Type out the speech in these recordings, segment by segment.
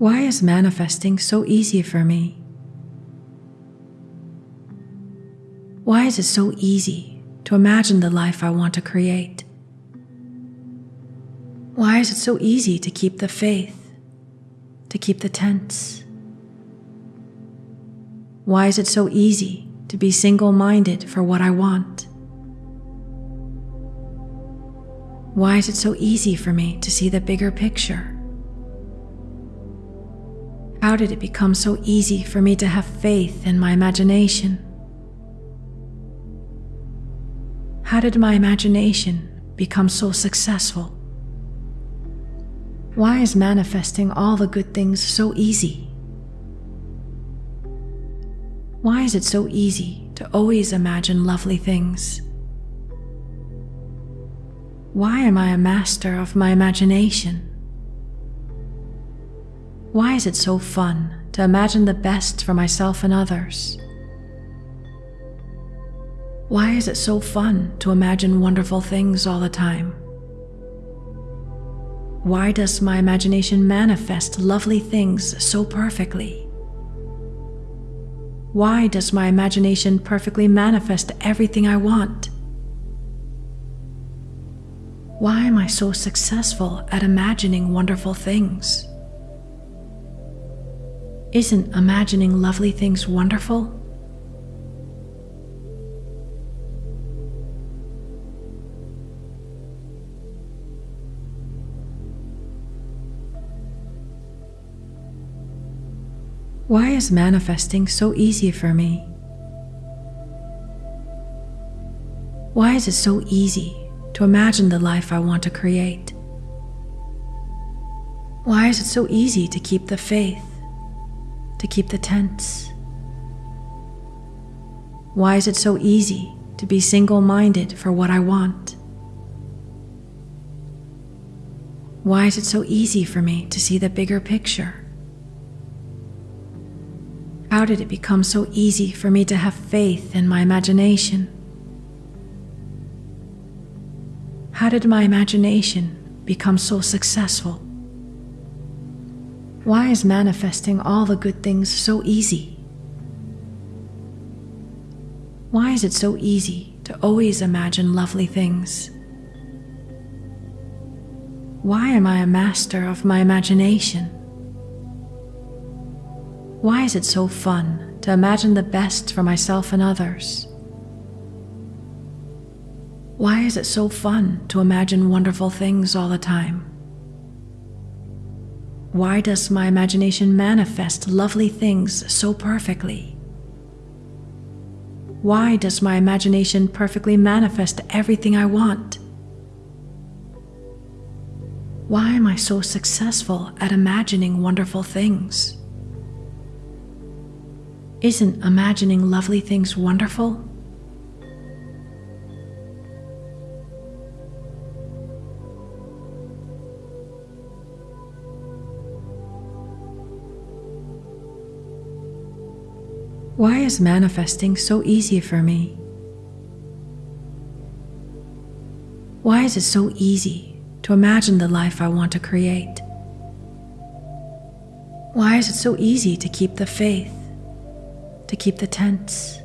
Why is manifesting so easy for me? Why is it so easy to imagine the life I want to create? Why is it so easy to keep the faith, to keep the tense? Why is it so easy to be single minded for what I want? Why is it so easy for me to see the bigger picture? How did it become so easy for me to have faith in my imagination? How did my imagination become so successful? Why is manifesting all the good things so easy? Why is it so easy to always imagine lovely things? Why am I a master of my imagination? Why is it so fun to imagine the best for myself and others? Why is it so fun to imagine wonderful things all the time? Why does my imagination manifest lovely things so perfectly? Why does my imagination perfectly manifest everything I want? Why am I so successful at imagining wonderful things? Isn't imagining lovely things wonderful? Why is manifesting so easy for me? Why is it so easy to imagine the life I want to create? Why is it so easy to keep the faith, to keep the tense? Why is it so easy to be single minded for what I want? Why is it so easy for me to see the bigger picture? How did it become so easy for me to have faith in my imagination? How did my imagination become so successful? Why is manifesting all the good things so easy? Why is it so easy to always imagine lovely things? Why am I a master of my imagination? Why is it so fun to imagine the best for myself and others? Why is it so fun to imagine wonderful things all the time? Why does my imagination manifest lovely things so perfectly? Why does my imagination perfectly manifest everything I want? Why am I so successful at imagining wonderful things? Isn't imagining lovely things wonderful? Why is manifesting so easy for me? Why is it so easy to imagine the life I want to create? Why is it so easy to keep the faith, to keep the tense?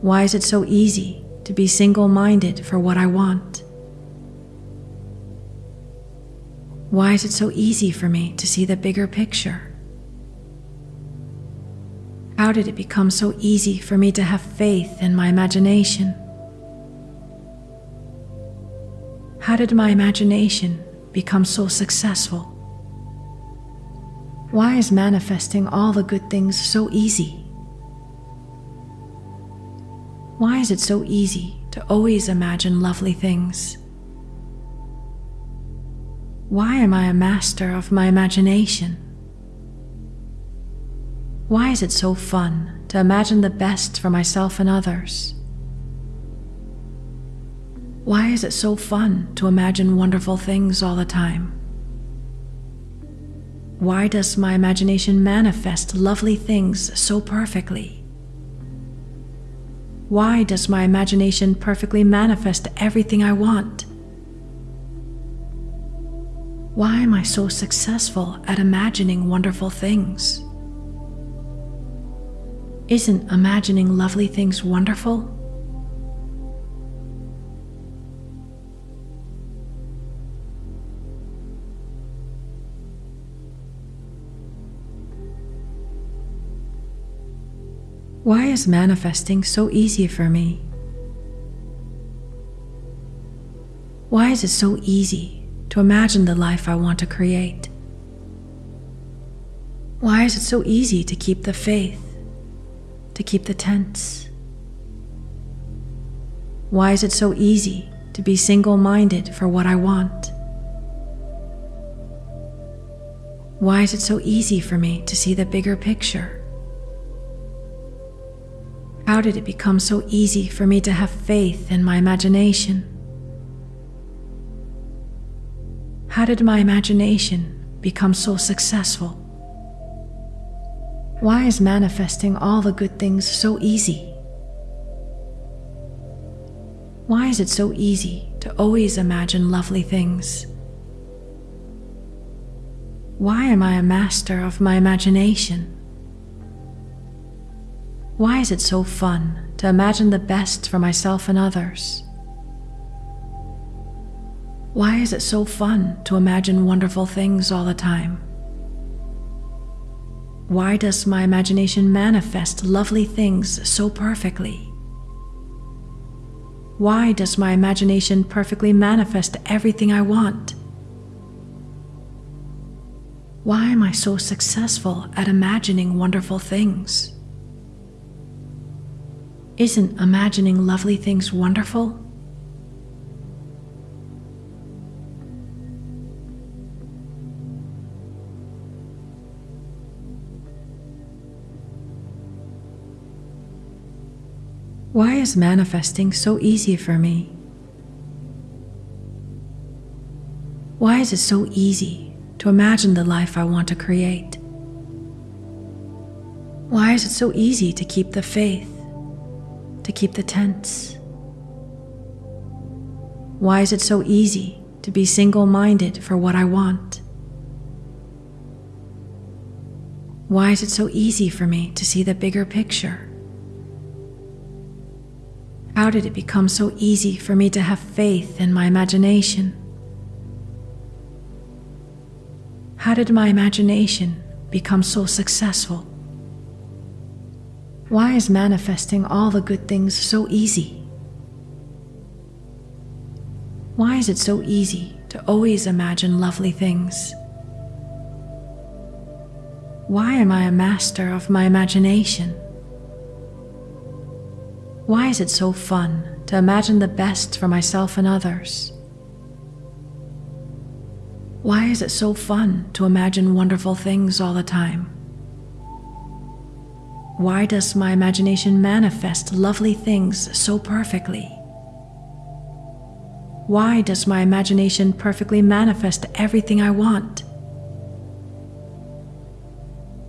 Why is it so easy to be single minded for what I want? Why is it so easy for me to see the bigger picture? How did it become so easy for me to have faith in my imagination? How did my imagination become so successful? Why is manifesting all the good things so easy? Why is it so easy to always imagine lovely things? Why am I a master of my imagination? Why is it so fun to imagine the best for myself and others? Why is it so fun to imagine wonderful things all the time? Why does my imagination manifest lovely things so perfectly? Why does my imagination perfectly manifest everything I want? Why am I so successful at imagining wonderful things? Isn't imagining lovely things wonderful? Why is manifesting so easy for me? Why is it so easy to imagine the life I want to create? Why is it so easy to keep the faith, to keep the tense? Why is it so easy to be single minded for what I want? Why is it so easy for me to see the bigger picture? How did it become so easy for me to have faith in my imagination? How did my imagination become so successful? Why is manifesting all the good things so easy? Why is it so easy to always imagine lovely things? Why am I a master of my imagination? Why is it so fun to imagine the best for myself and others? Why is it so fun to imagine wonderful things all the time? Why does my imagination manifest lovely things so perfectly? Why does my imagination perfectly manifest everything I want? Why am I so successful at imagining wonderful things? Isn't imagining lovely things wonderful? Why is manifesting so easy for me? Why is it so easy to imagine the life I want to create? Why is it so easy to keep the faith? to keep the tense? Why is it so easy to be single minded for what I want? Why is it so easy for me to see the bigger picture? How did it become so easy for me to have faith in my imagination? How did my imagination become so successful? Why is manifesting all the good things so easy? Why is it so easy to always imagine lovely things? Why am I a master of my imagination? Why is it so fun to imagine the best for myself and others? Why is it so fun to imagine wonderful things all the time? Why does my imagination manifest lovely things so perfectly? Why does my imagination perfectly manifest everything I want?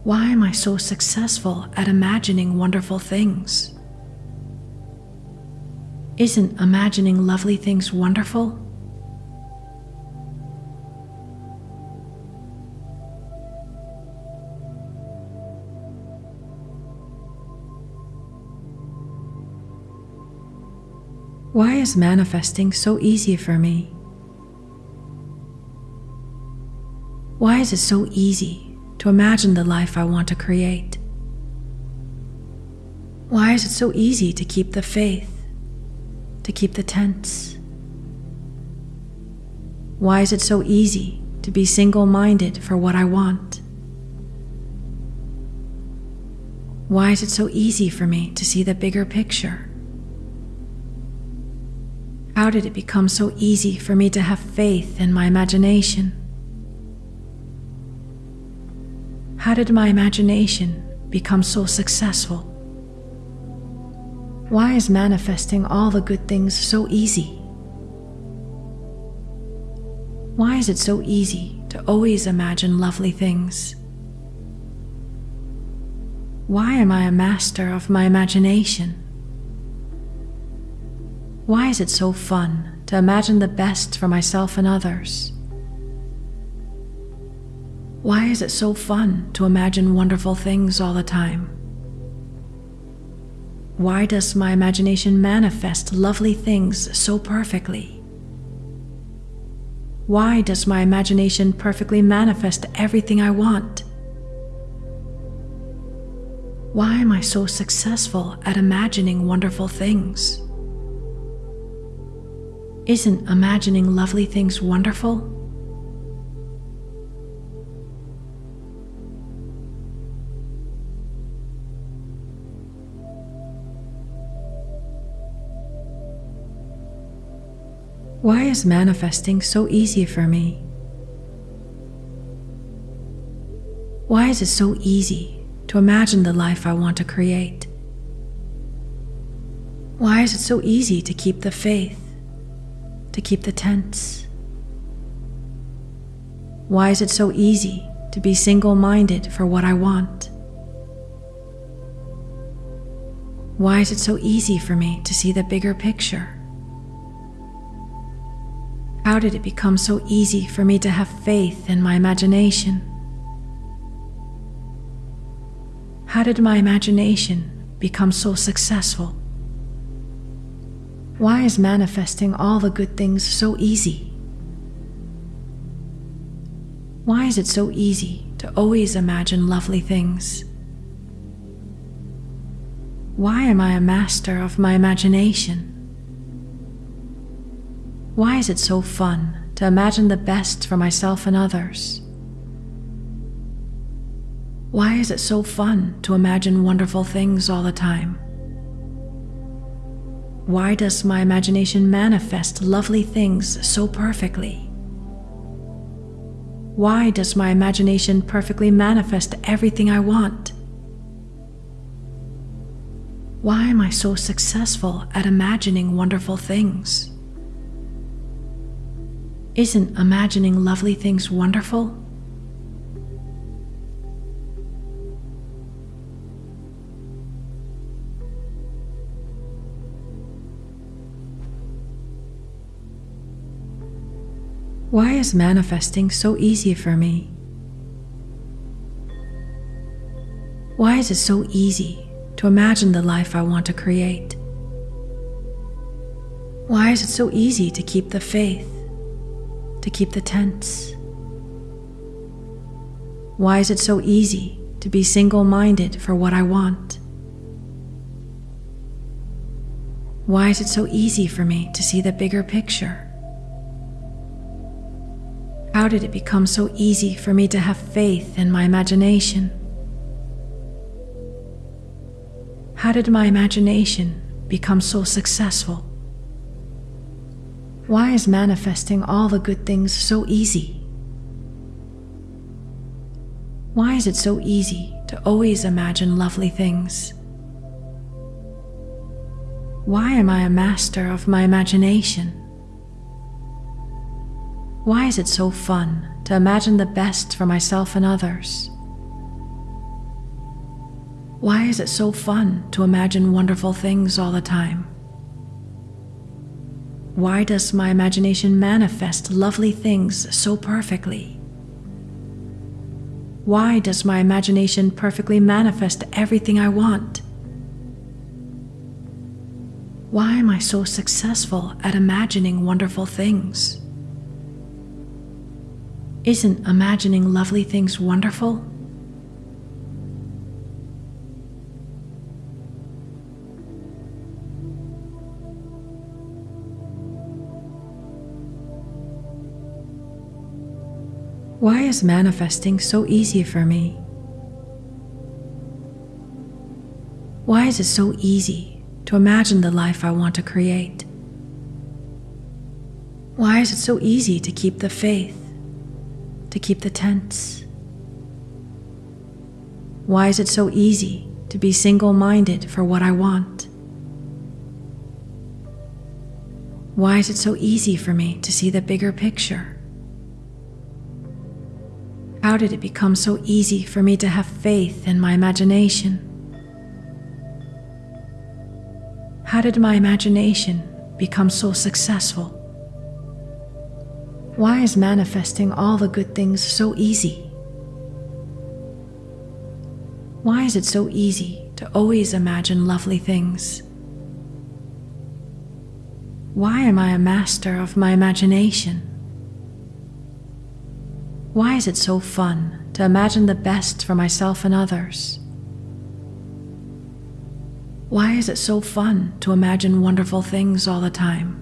Why am I so successful at imagining wonderful things? Isn't imagining lovely things wonderful? Why is manifesting so easy for me? Why is it so easy to imagine the life I want to create? Why is it so easy to keep the faith, to keep the tense? Why is it so easy to be single minded for what I want? Why is it so easy for me to see the bigger picture? How did it become so easy for me to have faith in my imagination? How did my imagination become so successful? Why is manifesting all the good things so easy? Why is it so easy to always imagine lovely things? Why am I a master of my imagination? Why is it so fun to imagine the best for myself and others? Why is it so fun to imagine wonderful things all the time? Why does my imagination manifest lovely things so perfectly? Why does my imagination perfectly manifest everything I want? Why am I so successful at imagining wonderful things? Isn't imagining lovely things wonderful? Why is manifesting so easy for me? Why is it so easy to imagine the life I want to create? Why is it so easy to keep the faith, to keep the tense? Why is it so easy to be single minded for what I want? Why is it so easy for me to see the bigger picture? How did it become so easy for me to have faith in my imagination? How did my imagination become so successful? Why is manifesting all the good things so easy? Why is it so easy to always imagine lovely things? Why am I a master of my imagination? Why is it so fun to imagine the best for myself and others? Why is it so fun to imagine wonderful things all the time? Why does my imagination manifest lovely things so perfectly? Why does my imagination perfectly manifest everything I want? Why am I so successful at imagining wonderful things? Isn't imagining lovely things wonderful? Why is manifesting so easy for me? Why is it so easy to imagine the life I want to create? Why is it so easy to keep the faith? To keep the tense? Why is it so easy to be single minded for what I want? Why is it so easy for me to see the bigger picture? How did it become so easy for me to have faith in my imagination? How did my imagination become so successful? Why is manifesting all the good things so easy? Why is it so easy to always imagine lovely things? Why am I a master of my imagination? Why is it so fun to imagine the best for myself and others? Why is it so fun to imagine wonderful things all the time? Why does my imagination manifest lovely things so perfectly? Why does my imagination perfectly manifest everything I want? Why am I so successful at imagining wonderful things? Isn't imagining lovely things wonderful? Why is manifesting so easy for me? Why is it so easy to imagine the life I want to create? Why is it so easy to keep the faith, to keep the tense? Why is it so easy to be single minded for what I want? Why is it so easy for me to see the bigger picture? How did it become so easy for me to have faith in my imagination? How did my imagination become so successful? Why is manifesting all the good things so easy? Why is it so easy to always imagine lovely things? Why am I a master of my imagination? Why is it so fun to imagine the best for myself and others? Why is it so fun to imagine wonderful things all the time?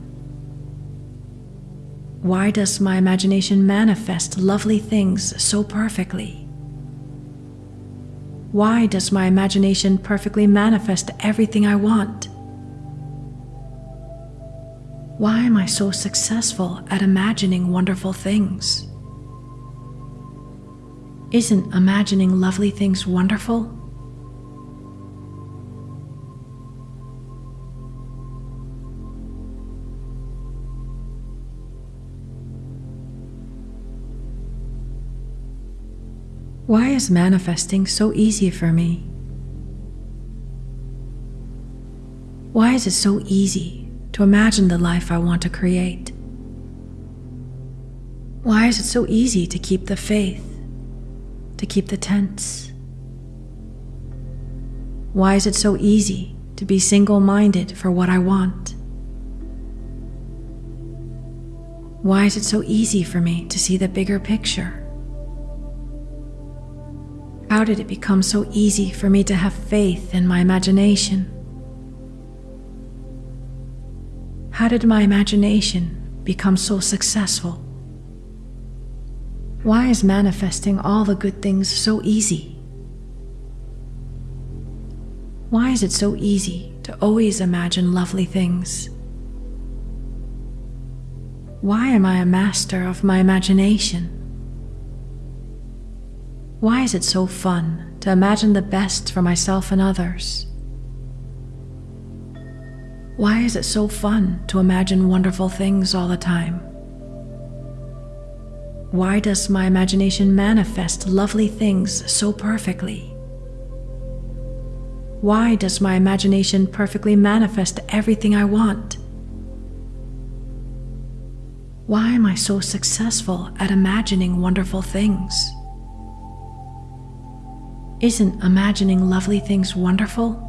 Why does my imagination manifest lovely things so perfectly? Why does my imagination perfectly manifest everything I want? Why am I so successful at imagining wonderful things? Isn't imagining lovely things wonderful? Why is manifesting so easy for me? Why is it so easy to imagine the life I want to create? Why is it so easy to keep the faith, to keep the tense? Why is it so easy to be single minded for what I want? Why is it so easy for me to see the bigger picture? How did it become so easy for me to have faith in my imagination? How did my imagination become so successful? Why is manifesting all the good things so easy? Why is it so easy to always imagine lovely things? Why am I a master of my imagination? Why is it so fun to imagine the best for myself and others? Why is it so fun to imagine wonderful things all the time? Why does my imagination manifest lovely things so perfectly? Why does my imagination perfectly manifest everything I want? Why am I so successful at imagining wonderful things? Isn't imagining lovely things wonderful?